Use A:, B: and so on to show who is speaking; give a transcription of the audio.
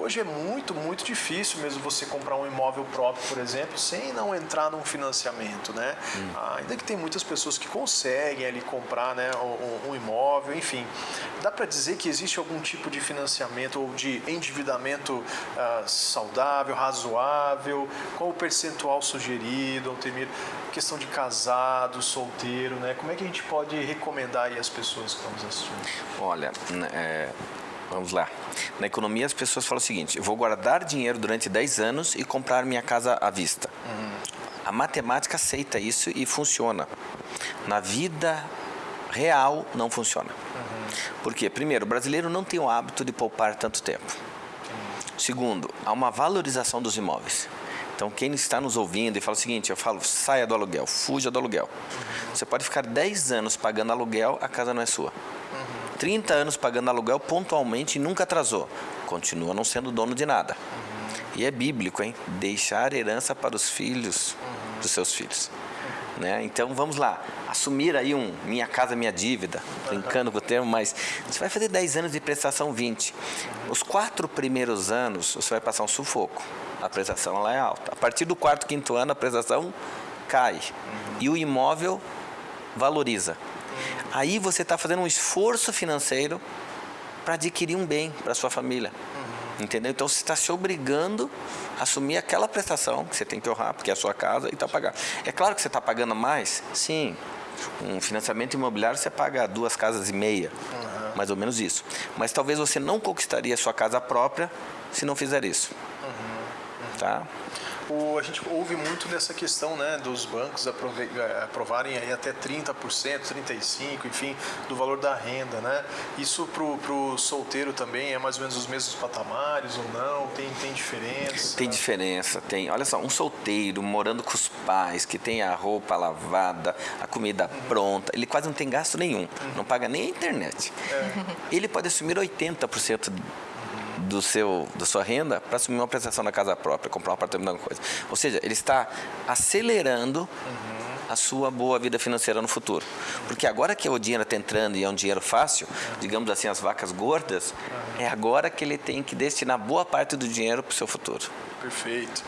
A: hoje é muito, muito difícil mesmo você comprar um imóvel próprio, por exemplo, sem não entrar num financiamento, né? Hum. Ainda que tem muitas pessoas que conseguem ali comprar né, um, um imóvel, enfim. Dá para dizer que existe algum tipo de financiamento ou de endividamento uh, saudável, razoável? Qual o percentual sugerido, Altemir? Questão de casado, solteiro, né? Como é que a gente pode recomendar aí as pessoas que estão nos assistindo?
B: Olha, é, vamos lá. Na economia as pessoas falam o seguinte, eu vou guardar dinheiro durante 10 anos e comprar minha casa à vista. Uhum. A matemática aceita isso e funciona. Na vida real não funciona. Uhum. Por quê? Primeiro, o brasileiro não tem o hábito de poupar tanto tempo. Uhum. Segundo, há uma valorização dos imóveis. Então, quem está nos ouvindo e fala o seguinte, eu falo, saia do aluguel, fuja do aluguel. Você pode ficar 10 anos pagando aluguel, a casa não é sua. 30 anos pagando aluguel pontualmente e nunca atrasou. Continua não sendo dono de nada. E é bíblico, hein? Deixar herança para os filhos dos seus filhos. Né? Então vamos lá, assumir aí um minha casa, minha dívida, brincando com o termo, mas você vai fazer 10 anos de prestação 20. Os quatro primeiros anos você vai passar um sufoco, a prestação lá é alta. A partir do quarto, quinto ano a prestação cai e o imóvel valoriza. Aí você está fazendo um esforço financeiro para adquirir um bem para sua família. Uhum. Entendeu? Então você está se obrigando a assumir aquela prestação que você tem que honrar, porque é a sua casa e está pagando. É claro que você está pagando mais? Sim. Um financiamento imobiliário você paga duas casas e meia, uhum. mais ou menos isso. Mas talvez você não conquistaria a sua casa própria se não fizer isso. Uhum. Tá?
A: O, a gente ouve muito dessa questão né, dos bancos eh, aprovarem aí até 30%, 35%, enfim, do valor da renda. Né? Isso para o solteiro também é mais ou menos os mesmos patamares ou não? Tem, tem diferença?
B: Tem diferença, tem. Olha só, um solteiro morando com os pais, que tem a roupa lavada, a comida uhum. pronta, ele quase não tem gasto nenhum, uhum. não paga nem a internet. É. Ele pode assumir 80% do seu, da sua renda para assumir uma prestação na casa própria, comprar um apartamento, alguma coisa. Ou seja, ele está acelerando uhum. a sua boa vida financeira no futuro. Porque agora que o dinheiro está entrando e é um dinheiro fácil, digamos assim, as vacas gordas, uhum. é agora que ele tem que destinar boa parte do dinheiro para o seu futuro.
A: Perfeito.